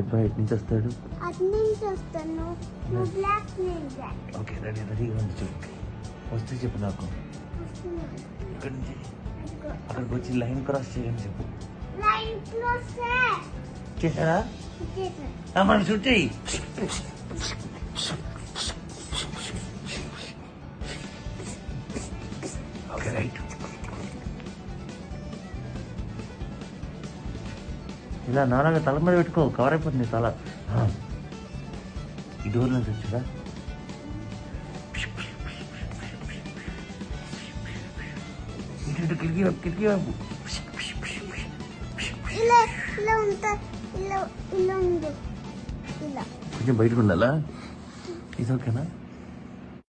Bad boy ఎటు నుంచి వస్తాడు ఓకే రెడీ రెడీగా ఉంది చూడు వస్తే చెప్పు. నాకు. ఇక్కడి నుంచి? అక్కడికి వచ్చి లైన్ క్రాస్ చేయని చెప్పు. చేశారా మనం చేయి. ఓకే రైట్ ఇలా నాన్నగా తల మీద పెట్టుకో కవర్ అయిపోతుంది తల. ఈ డోర్ నుంచి వచ్చారా ఇటు కిటికీ వైపు కిటికీ వైపు. కొంచెం బయటకు ఉండాలా? ఇది ఓకేనా?